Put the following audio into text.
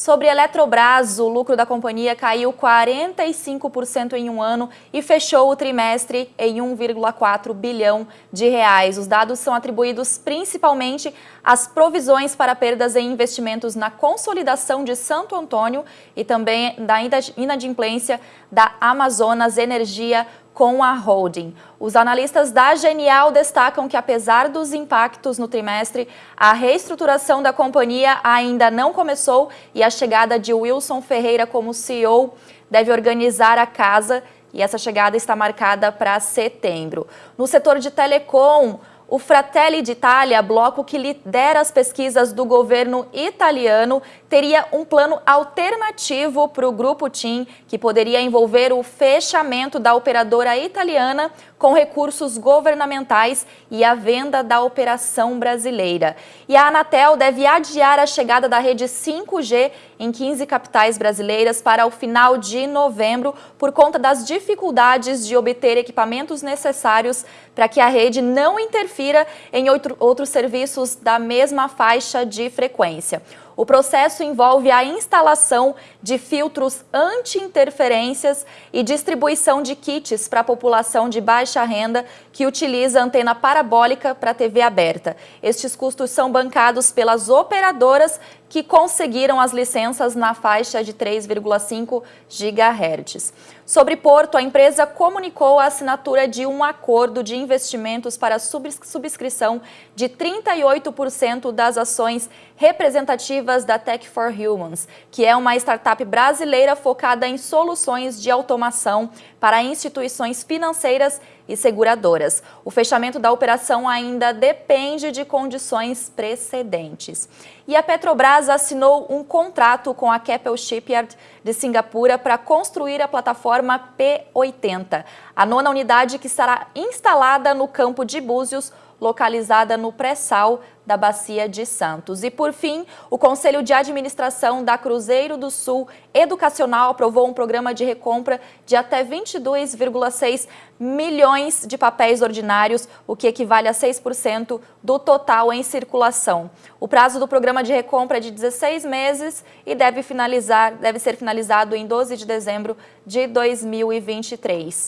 Sobre a Eletrobras, o lucro da companhia caiu 45% em um ano e fechou o trimestre em 1,4 bilhão de reais. Os dados são atribuídos principalmente às provisões para perdas em investimentos na consolidação de Santo Antônio e também da inadimplência da Amazonas Energia com a holding. Os analistas da Genial destacam que, apesar dos impactos no trimestre, a reestruturação da companhia ainda não começou e a chegada de Wilson Ferreira como CEO deve organizar a casa e essa chegada está marcada para setembro. No setor de telecom, o Fratelli d'Italia, bloco que lidera as pesquisas do governo italiano, teria um plano alternativo para o Grupo TIM, que poderia envolver o fechamento da operadora italiana com recursos governamentais e a venda da operação brasileira. E a Anatel deve adiar a chegada da rede 5G em 15 capitais brasileiras para o final de novembro, por conta das dificuldades de obter equipamentos necessários para que a rede não interfira em outro, outros serviços da mesma faixa de frequência. O processo envolve a instalação de filtros anti-interferências e distribuição de kits para a população de baixa renda que utiliza antena parabólica para TV aberta. Estes custos são bancados pelas operadoras que conseguiram as licenças na faixa de 3,5 GHz. Sobre Porto, a empresa comunicou a assinatura de um acordo de investimentos para subscrição de 38% das ações representativas da Tech for Humans, que é uma startup brasileira focada em soluções de automação para instituições financeiras e seguradoras. O fechamento da operação ainda depende de condições precedentes. E a Petrobras assinou um contrato com a Keppel Shipyard de Singapura para construir a plataforma P80, a nona unidade que estará instalada no campo de Búzios, localizada no pré-sal da Bacia de Santos. E, por fim, o Conselho de Administração da Cruzeiro do Sul Educacional aprovou um programa de recompra de até 22,6 milhões de papéis ordinários, o que equivale a 6% do total em circulação. O prazo do programa de recompra é de 16 meses e deve, finalizar, deve ser finalizado em 12 de dezembro de 2023.